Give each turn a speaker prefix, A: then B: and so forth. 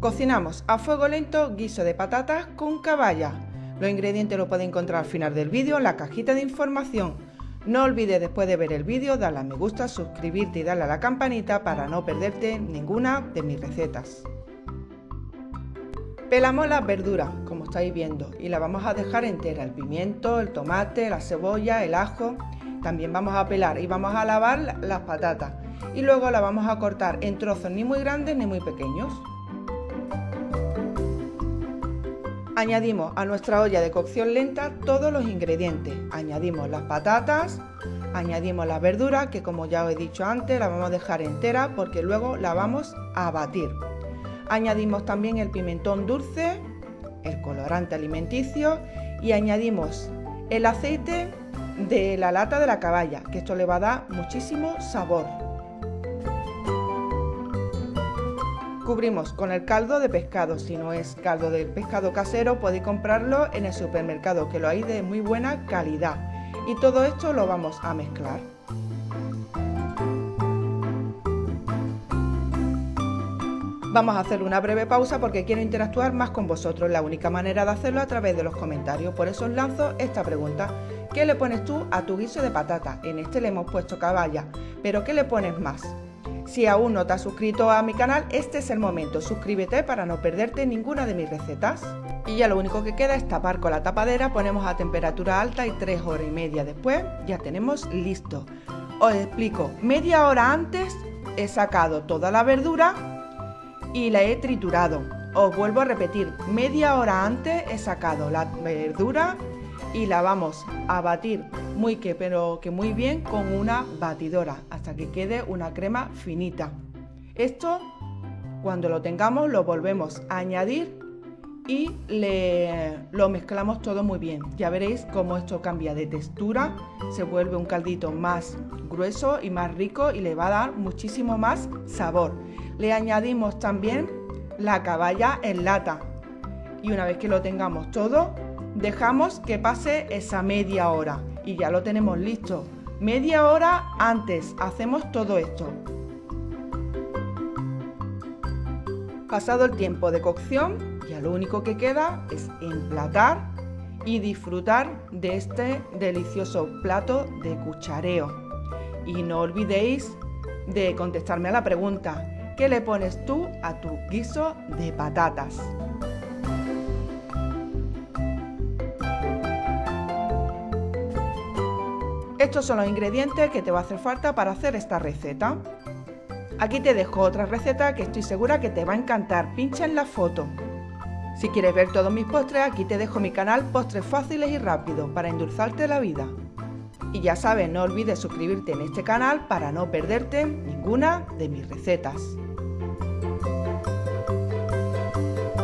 A: Cocinamos a fuego lento guiso de patatas con caballa. Los ingredientes los puedes encontrar al final del vídeo en la cajita de información. No olvides después de ver el vídeo darle a me gusta, suscribirte y darle a la campanita para no perderte ninguna de mis recetas. Pelamos las verduras, como estáis viendo, y la vamos a dejar entera, el pimiento, el tomate, la cebolla, el ajo. También vamos a pelar y vamos a lavar las patatas y luego la vamos a cortar en trozos ni muy grandes ni muy pequeños. Añadimos a nuestra olla de cocción lenta todos los ingredientes. Añadimos las patatas, añadimos las verduras, que como ya os he dicho antes, la vamos a dejar entera porque luego la vamos a batir. Añadimos también el pimentón dulce, el colorante alimenticio y añadimos el aceite de la lata de la caballa, que esto le va a dar muchísimo sabor. Cubrimos con el caldo de pescado, si no es caldo de pescado casero podéis comprarlo en el supermercado que lo hay de muy buena calidad. Y todo esto lo vamos a mezclar. Vamos a hacer una breve pausa porque quiero interactuar más con vosotros. La única manera de hacerlo a través de los comentarios. Por eso os lanzo esta pregunta. ¿Qué le pones tú a tu guiso de patata? En este le hemos puesto caballa, pero ¿qué le pones más? Si aún no te has suscrito a mi canal, este es el momento. Suscríbete para no perderte ninguna de mis recetas. Y ya lo único que queda es tapar con la tapadera, ponemos a temperatura alta y 3 horas y media después ya tenemos listo. Os explico, media hora antes he sacado toda la verdura y la he triturado. Os vuelvo a repetir, media hora antes he sacado la verdura y la vamos a batir muy que pero que muy bien con una batidora hasta que quede una crema finita. Esto cuando lo tengamos lo volvemos a añadir y le, lo mezclamos todo muy bien. Ya veréis cómo esto cambia de textura, se vuelve un caldito más grueso y más rico y le va a dar muchísimo más sabor. Le añadimos también la caballa en lata y una vez que lo tengamos todo Dejamos que pase esa media hora y ya lo tenemos listo. Media hora antes hacemos todo esto. Pasado el tiempo de cocción, ya lo único que queda es emplatar y disfrutar de este delicioso plato de cuchareo. Y no olvidéis de contestarme a la pregunta, ¿qué le pones tú a tu guiso de patatas? Estos son los ingredientes que te va a hacer falta para hacer esta receta. Aquí te dejo otra receta que estoy segura que te va a encantar. Pincha en la foto. Si quieres ver todos mis postres, aquí te dejo mi canal Postres Fáciles y Rápidos para endulzarte la vida. Y ya sabes, no olvides suscribirte en este canal para no perderte ninguna de mis recetas.